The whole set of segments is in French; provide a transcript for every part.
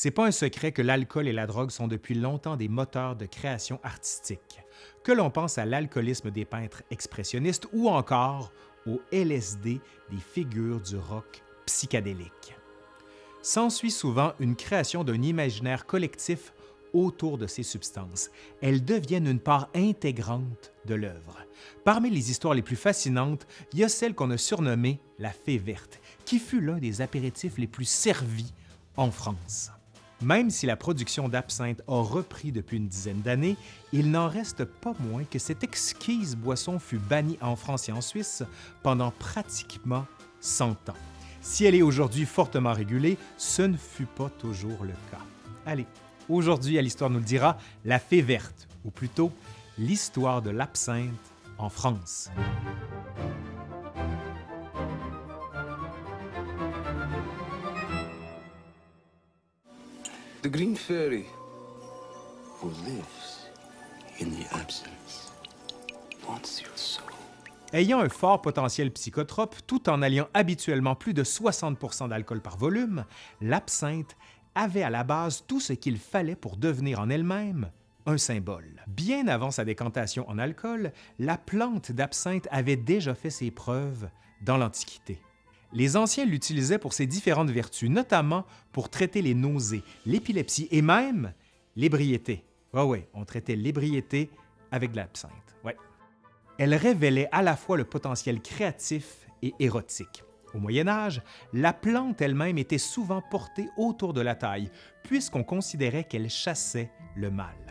C'est pas un secret que l'alcool et la drogue sont depuis longtemps des moteurs de création artistique, que l'on pense à l'alcoolisme des peintres expressionnistes ou encore au LSD des figures du rock psychédélique. S'ensuit souvent une création d'un imaginaire collectif autour de ces substances. Elles deviennent une part intégrante de l'œuvre. Parmi les histoires les plus fascinantes, il y a celle qu'on a surnommée la Fée verte, qui fut l'un des apéritifs les plus servis en France. Même si la production d'absinthe a repris depuis une dizaine d'années, il n'en reste pas moins que cette exquise boisson fut bannie en France et en Suisse pendant pratiquement 100 ans. Si elle est aujourd'hui fortement régulée, ce ne fut pas toujours le cas. Allez, aujourd'hui à l'Histoire nous le dira, la fée verte, ou plutôt l'histoire de l'absinthe en France. The green fairy who lives in the absence wants your soul. Ayant un fort potentiel psychotrope, tout en alliant habituellement plus de 60% d'alcool par volume, l'absinthe avait à la base tout ce qu'il fallait pour devenir en elle-même un symbole. Bien avant sa décantation en alcool, la plante d'absinthe avait déjà fait ses preuves dans l'Antiquité. Les anciens l'utilisaient pour ses différentes vertus, notamment pour traiter les nausées, l'épilepsie et même l'ébriété. Ah on traitait l'ébriété avec de l'absinthe. Ouais. Elle révélait à la fois le potentiel créatif et érotique. Au Moyen Âge, la plante elle-même était souvent portée autour de la taille, puisqu'on considérait qu'elle chassait le mal.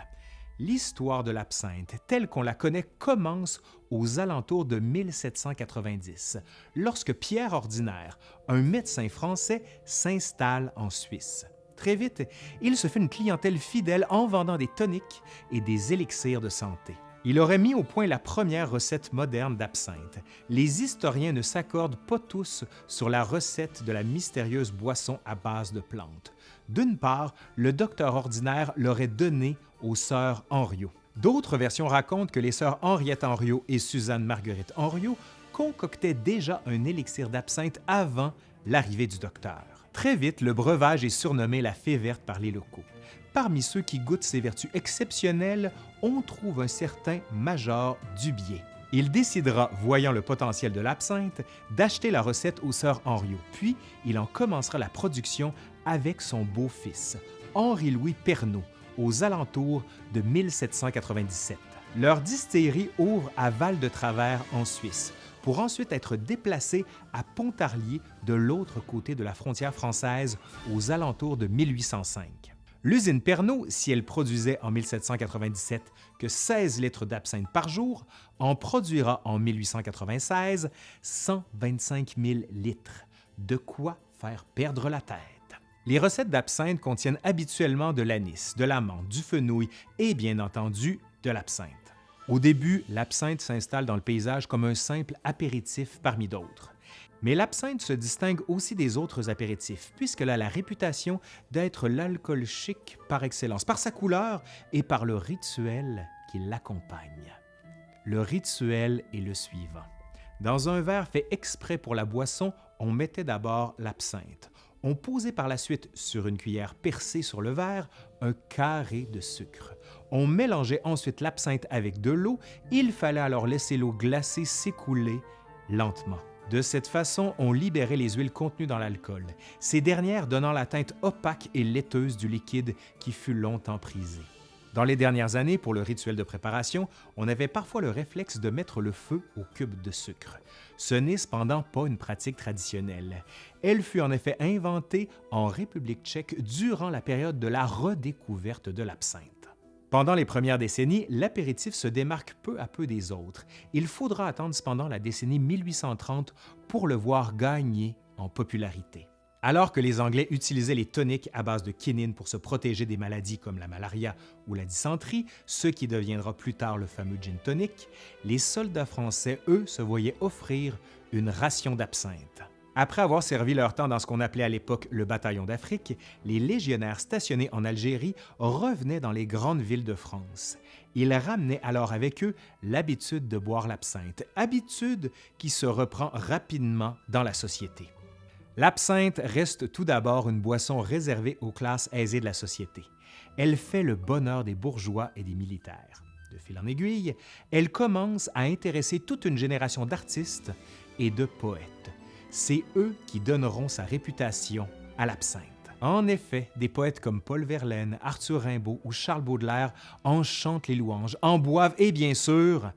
L'histoire de l'absinthe, telle qu'on la connaît, commence aux alentours de 1790, lorsque Pierre Ordinaire, un médecin français, s'installe en Suisse. Très vite, il se fait une clientèle fidèle en vendant des toniques et des élixirs de santé. Il aurait mis au point la première recette moderne d'absinthe. Les historiens ne s'accordent pas tous sur la recette de la mystérieuse boisson à base de plantes. D'une part, le docteur ordinaire l'aurait donnée aux sœurs Henriot. D'autres versions racontent que les sœurs Henriette Henriot et Suzanne Marguerite Henriot concoctaient déjà un élixir d'absinthe avant l'arrivée du docteur. Très vite, le breuvage est surnommé la fée verte par les locaux. Parmi ceux qui goûtent ses vertus exceptionnelles, on trouve un certain Major Dubier. Il décidera, voyant le potentiel de l'absinthe, d'acheter la recette aux sœurs Henriot, puis il en commencera la production avec son beau-fils, Henri-Louis Pernaud, aux alentours de 1797. Leur distillerie ouvre à Val-de-Travers en Suisse, pour ensuite être déplacée à Pontarlier de l'autre côté de la frontière française aux alentours de 1805. L'usine Pernod, si elle produisait en 1797 que 16 litres d'absinthe par jour, en produira en 1896 125 000 litres. De quoi faire perdre la tête. Les recettes d'absinthe contiennent habituellement de l'anis, de l'amande, du fenouil et bien entendu de l'absinthe. Au début, l'absinthe s'installe dans le paysage comme un simple apéritif parmi d'autres. Mais l'absinthe se distingue aussi des autres apéritifs, puisqu'elle a la réputation d'être l'alcool chic par excellence, par sa couleur et par le rituel qui l'accompagne. Le rituel est le suivant. Dans un verre fait exprès pour la boisson, on mettait d'abord l'absinthe. On posait par la suite sur une cuillère percée sur le verre un carré de sucre. On mélangeait ensuite l'absinthe avec de l'eau. Il fallait alors laisser l'eau glacée s'écouler lentement. De cette façon, on libérait les huiles contenues dans l'alcool, ces dernières donnant la teinte opaque et laiteuse du liquide qui fut longtemps prisé. Dans les dernières années, pour le rituel de préparation, on avait parfois le réflexe de mettre le feu au cube de sucre. Ce n'est cependant pas une pratique traditionnelle. Elle fut en effet inventée en République tchèque durant la période de la redécouverte de l'absinthe. Pendant les premières décennies, l'apéritif se démarque peu à peu des autres. Il faudra attendre cependant la décennie 1830 pour le voir gagner en popularité. Alors que les Anglais utilisaient les toniques à base de quinine pour se protéger des maladies comme la malaria ou la dysenterie, ce qui deviendra plus tard le fameux gin tonic, les soldats français, eux, se voyaient offrir une ration d'absinthe. Après avoir servi leur temps dans ce qu'on appelait à l'époque le bataillon d'Afrique, les légionnaires stationnés en Algérie revenaient dans les grandes villes de France. Ils ramenaient alors avec eux l'habitude de boire l'absinthe, habitude qui se reprend rapidement dans la société. L'absinthe reste tout d'abord une boisson réservée aux classes aisées de la société. Elle fait le bonheur des bourgeois et des militaires. De fil en aiguille, elle commence à intéresser toute une génération d'artistes et de poètes. C'est eux qui donneront sa réputation à l'absinthe. En effet, des poètes comme Paul Verlaine, Arthur Rimbaud ou Charles Baudelaire en chantent les louanges, en boivent et bien sûr,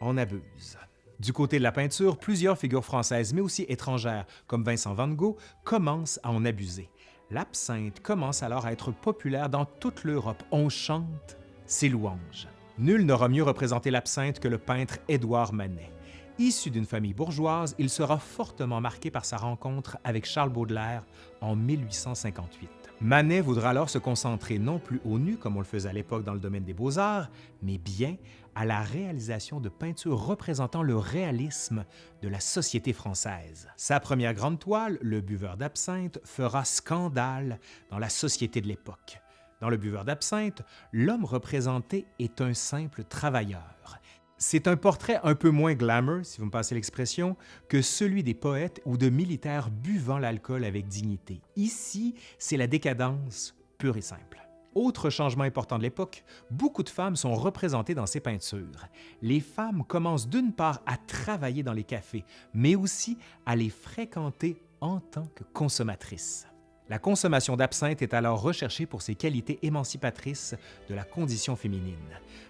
en abusent. Du côté de la peinture, plusieurs figures françaises, mais aussi étrangères, comme Vincent van Gogh, commencent à en abuser. L'absinthe commence alors à être populaire dans toute l'Europe. On chante ses louanges. Nul n'aura mieux représenté l'absinthe que le peintre Édouard Manet. Issu d'une famille bourgeoise, il sera fortement marqué par sa rencontre avec Charles Baudelaire en 1858. Manet voudra alors se concentrer non plus au nu comme on le faisait à l'époque dans le domaine des beaux-arts, mais bien à la réalisation de peintures représentant le réalisme de la société française. Sa première grande toile, Le buveur d'absinthe, fera scandale dans la société de l'époque. Dans Le buveur d'absinthe, l'homme représenté est un simple travailleur. C'est un portrait un peu moins glamour, si vous me passez l'expression, que celui des poètes ou de militaires buvant l'alcool avec dignité. Ici, c'est la décadence pure et simple. Autre changement important de l'époque, beaucoup de femmes sont représentées dans ces peintures. Les femmes commencent d'une part à travailler dans les cafés, mais aussi à les fréquenter en tant que consommatrices. La consommation d'absinthe est alors recherchée pour ses qualités émancipatrices de la condition féminine.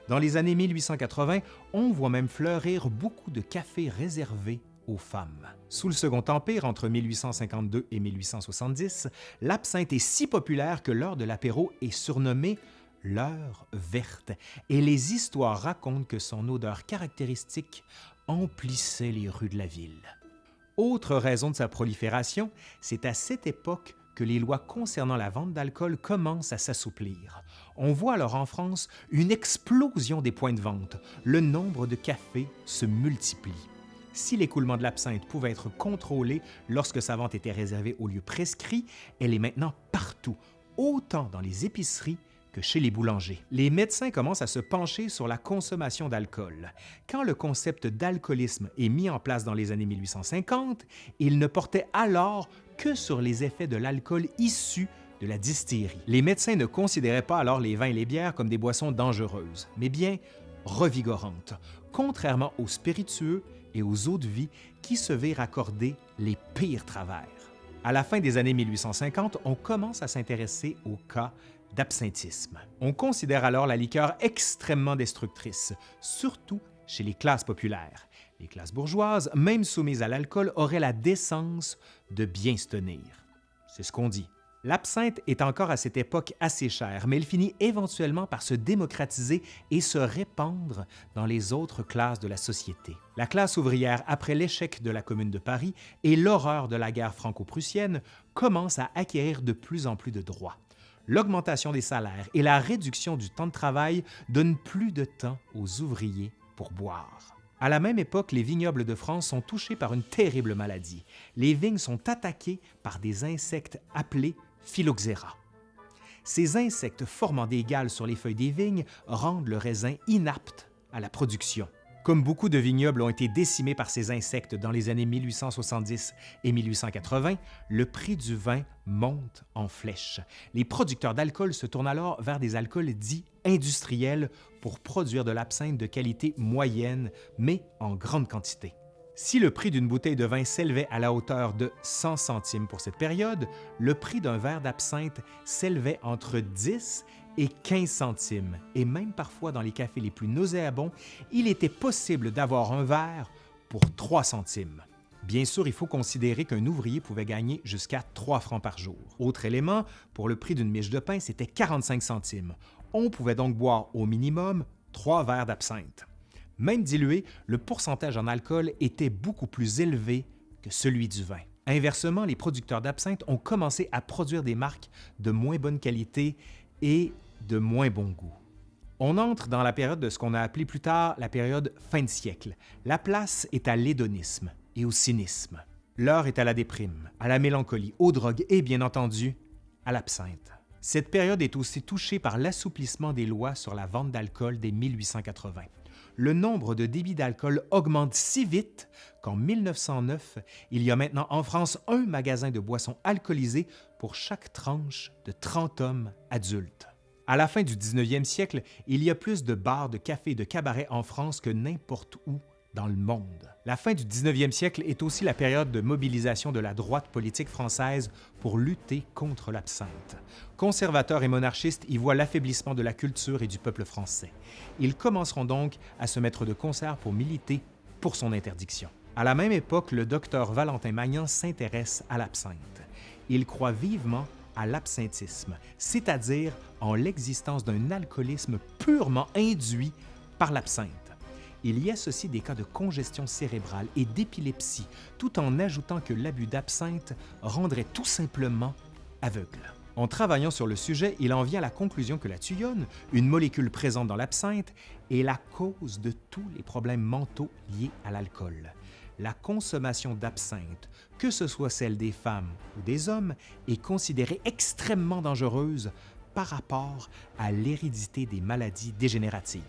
Dans les années 1880, on voit même fleurir beaucoup de cafés réservés aux femmes. Sous le Second Empire, entre 1852 et 1870, l'absinthe est si populaire que l'heure de l'apéro est surnommée l'heure verte, et les histoires racontent que son odeur caractéristique emplissait les rues de la ville. Autre raison de sa prolifération, c'est à cette époque que les lois concernant la vente d'alcool commencent à s'assouplir. On voit alors en France une explosion des points de vente. Le nombre de cafés se multiplie. Si l'écoulement de l'absinthe pouvait être contrôlé lorsque sa vente était réservée aux lieux prescrits, elle est maintenant partout, autant dans les épiceries que chez les boulangers. Les médecins commencent à se pencher sur la consommation d'alcool. Quand le concept d'alcoolisme est mis en place dans les années 1850, il ne portait alors que sur les effets de l'alcool issu de la distillerie. Les médecins ne considéraient pas alors les vins et les bières comme des boissons dangereuses, mais bien revigorantes, contrairement aux spiritueux et aux eaux de vie qui se virent accorder les pires travers. À la fin des années 1850, on commence à s'intéresser au cas d'absinthisme. On considère alors la liqueur extrêmement destructrice, surtout chez les classes populaires. Les classes bourgeoises, même soumises à l'alcool, auraient la décence de bien se tenir. C'est ce qu'on dit. L'absinthe est encore à cette époque assez chère, mais elle finit éventuellement par se démocratiser et se répandre dans les autres classes de la société. La classe ouvrière, après l'échec de la Commune de Paris et l'horreur de la guerre franco-prussienne, commence à acquérir de plus en plus de droits. L'augmentation des salaires et la réduction du temps de travail donnent plus de temps aux ouvriers pour boire. À la même époque, les vignobles de France sont touchés par une terrible maladie. Les vignes sont attaquées par des insectes appelés phylloxéra. Ces insectes formant des gales sur les feuilles des vignes rendent le raisin inapte à la production. Comme beaucoup de vignobles ont été décimés par ces insectes dans les années 1870 et 1880, le prix du vin monte en flèche. Les producteurs d'alcool se tournent alors vers des alcools dits industriels pour produire de l'absinthe de qualité moyenne, mais en grande quantité. Si le prix d'une bouteille de vin s'élevait à la hauteur de 100 centimes pour cette période, le prix d'un verre d'absinthe s'élevait entre 10 et 15 centimes, et même parfois dans les cafés les plus nauséabonds, il était possible d'avoir un verre pour 3 centimes. Bien sûr, il faut considérer qu'un ouvrier pouvait gagner jusqu'à 3 francs par jour. Autre élément, pour le prix d'une miche de pain, c'était 45 centimes. On pouvait donc boire au minimum 3 verres d'absinthe. Même dilué, le pourcentage en alcool était beaucoup plus élevé que celui du vin. Inversement, les producteurs d'absinthe ont commencé à produire des marques de moins bonne qualité et de moins bon goût. On entre dans la période de ce qu'on a appelé plus tard la période fin de siècle. La place est à l'hédonisme et au cynisme. L'heure est à la déprime, à la mélancolie, aux drogues et bien entendu à l'absinthe. Cette période est aussi touchée par l'assouplissement des lois sur la vente d'alcool dès 1880 le nombre de débits d'alcool augmente si vite qu'en 1909, il y a maintenant en France un magasin de boissons alcoolisées pour chaque tranche de 30 hommes adultes. À la fin du 19e siècle, il y a plus de bars, de cafés et de cabarets en France que n'importe où dans le monde. La fin du 19e siècle est aussi la période de mobilisation de la droite politique française pour lutter contre l'absinthe. Conservateurs et monarchistes y voient l'affaiblissement de la culture et du peuple français. Ils commenceront donc à se mettre de concert pour militer pour son interdiction. À la même époque, le docteur Valentin Magnan s'intéresse à l'absinthe. Il croit vivement à l'absinthisme, c'est-à-dire en l'existence d'un alcoolisme purement induit par l'absinthe. Il y associe des cas de congestion cérébrale et d'épilepsie, tout en ajoutant que l'abus d'absinthe rendrait tout simplement aveugle. En travaillant sur le sujet, il en vient à la conclusion que la thuyone, une molécule présente dans l'absinthe, est la cause de tous les problèmes mentaux liés à l'alcool la consommation d'absinthe, que ce soit celle des femmes ou des hommes, est considérée extrêmement dangereuse par rapport à l'hérédité des maladies dégénératives.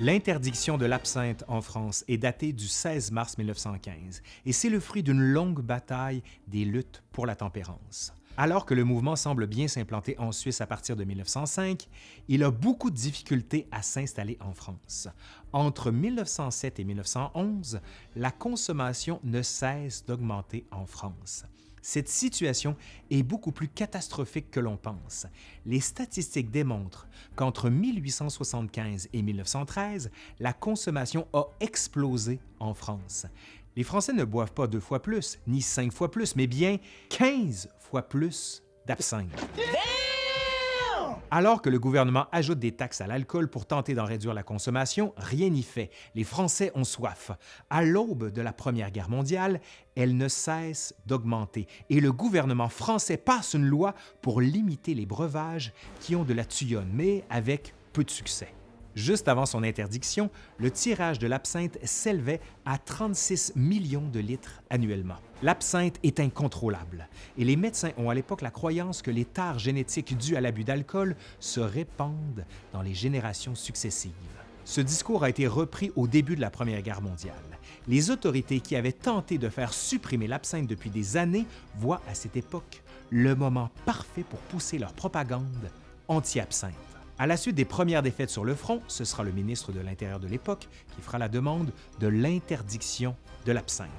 L'interdiction de l'absinthe en France est datée du 16 mars 1915 et c'est le fruit d'une longue bataille des luttes pour la tempérance. Alors que le mouvement semble bien s'implanter en Suisse à partir de 1905, il a beaucoup de difficultés à s'installer en France. Entre 1907 et 1911, la consommation ne cesse d'augmenter en France. Cette situation est beaucoup plus catastrophique que l'on pense. Les statistiques démontrent qu'entre 1875 et 1913, la consommation a explosé en France. Les Français ne boivent pas deux fois plus, ni cinq fois plus, mais bien 15 fois plus d'absinthe. Alors que le gouvernement ajoute des taxes à l'alcool pour tenter d'en réduire la consommation, rien n'y fait. Les Français ont soif. À l'aube de la Première Guerre mondiale, elle ne cesse d'augmenter et le gouvernement français passe une loi pour limiter les breuvages qui ont de la tuyonne, mais avec peu de succès. Juste avant son interdiction, le tirage de l'absinthe s'élevait à 36 millions de litres annuellement. L'absinthe est incontrôlable et les médecins ont à l'époque la croyance que les tares génétiques dues à l'abus d'alcool se répandent dans les générations successives. Ce discours a été repris au début de la Première Guerre mondiale. Les autorités qui avaient tenté de faire supprimer l'absinthe depuis des années voient à cette époque le moment parfait pour pousser leur propagande anti-absinthe. À la suite des premières défaites sur le front, ce sera le ministre de l'Intérieur de l'époque qui fera la demande de l'interdiction de l'absinthe.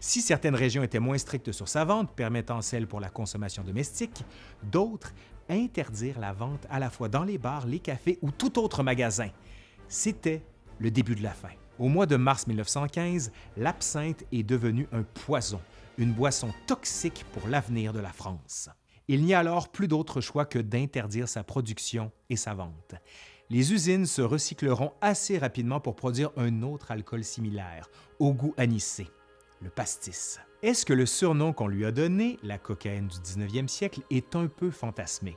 Si certaines régions étaient moins strictes sur sa vente, permettant celle pour la consommation domestique, d'autres interdirent la vente à la fois dans les bars, les cafés ou tout autre magasin. C'était le début de la fin. Au mois de mars 1915, l'absinthe est devenue un poison, une boisson toxique pour l'avenir de la France. Il n'y a alors plus d'autre choix que d'interdire sa production et sa vente. Les usines se recycleront assez rapidement pour produire un autre alcool similaire, au goût anisé, le pastis. Est-ce que le surnom qu'on lui a donné, la cocaïne du 19e siècle, est un peu fantasmé?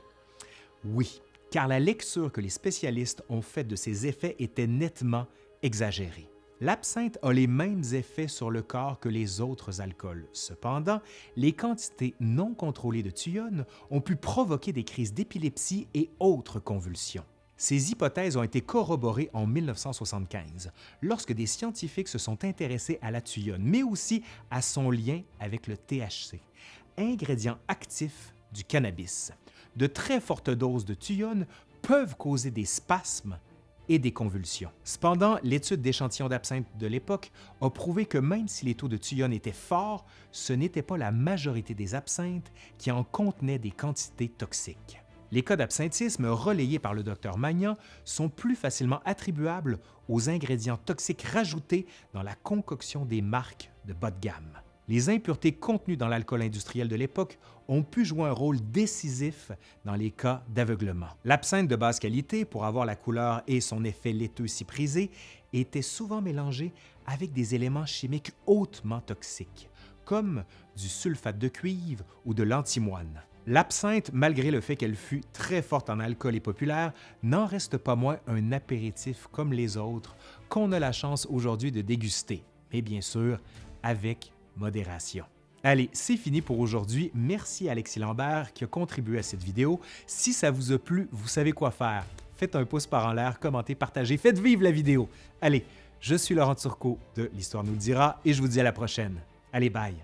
Oui, car la lecture que les spécialistes ont faite de ses effets était nettement exagérée. L'absinthe a les mêmes effets sur le corps que les autres alcools. Cependant, les quantités non contrôlées de thuyone ont pu provoquer des crises d'épilepsie et autres convulsions. Ces hypothèses ont été corroborées en 1975, lorsque des scientifiques se sont intéressés à la thuyone, mais aussi à son lien avec le THC, ingrédient actif du cannabis. De très fortes doses de thuyone peuvent causer des spasmes et des convulsions. Cependant, l'étude d'échantillons d'absinthe de l'époque a prouvé que même si les taux de thuyone étaient forts, ce n'était pas la majorité des absinthes qui en contenaient des quantités toxiques. Les cas d'absinthisme relayés par le docteur Magnan sont plus facilement attribuables aux ingrédients toxiques rajoutés dans la concoction des marques de bas de gamme les impuretés contenues dans l'alcool industriel de l'époque ont pu jouer un rôle décisif dans les cas d'aveuglement. L'absinthe de basse qualité, pour avoir la couleur et son effet laiteux si prisé, était souvent mélangée avec des éléments chimiques hautement toxiques, comme du sulfate de cuivre ou de l'antimoine. L'absinthe, malgré le fait qu'elle fût très forte en alcool et populaire, n'en reste pas moins un apéritif comme les autres qu'on a la chance aujourd'hui de déguster, mais bien sûr avec Allez, c'est fini pour aujourd'hui. Merci à Alexis Lambert qui a contribué à cette vidéo. Si ça vous a plu, vous savez quoi faire. Faites un pouce par en l'air, commentez, partagez, faites vivre la vidéo. Allez, Je suis Laurent Turcot de L'Histoire nous le dira et je vous dis à la prochaine. Allez, bye!